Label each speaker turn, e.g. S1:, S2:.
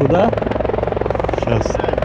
S1: Куда? Сейчас.